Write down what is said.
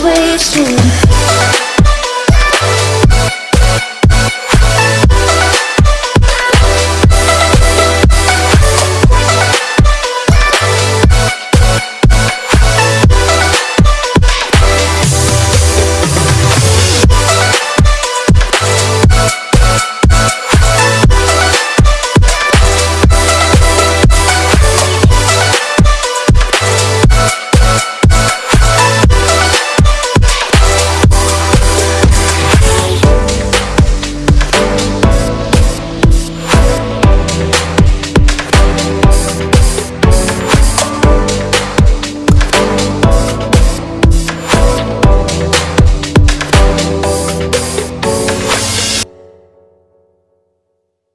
waves too